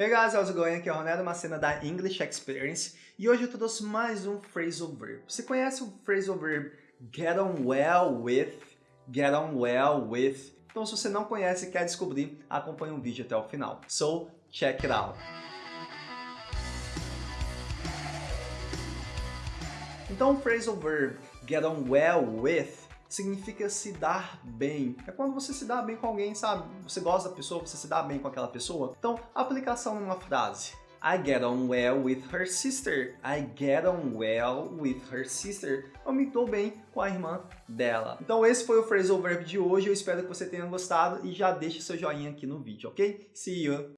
Hey guys, how's it going? Aqui é o Ronaldo Macena da English Experience e hoje eu trouxe mais um phrasal verb. Você conhece o phrasal verb get on well with, get on well with? Então se você não conhece e quer descobrir, acompanhe o vídeo até o final. So, check it out! Então o phrasal verb get on well with significa se dar bem. É quando você se dá bem com alguém, sabe? Você gosta da pessoa, você se dá bem com aquela pessoa. Então, aplicação numa frase. I get on well with her sister. I get on well with her sister. Eu me dou bem com a irmã dela. Então esse foi o phrasal verb de hoje. Eu espero que você tenha gostado e já deixe seu joinha aqui no vídeo, ok? See you!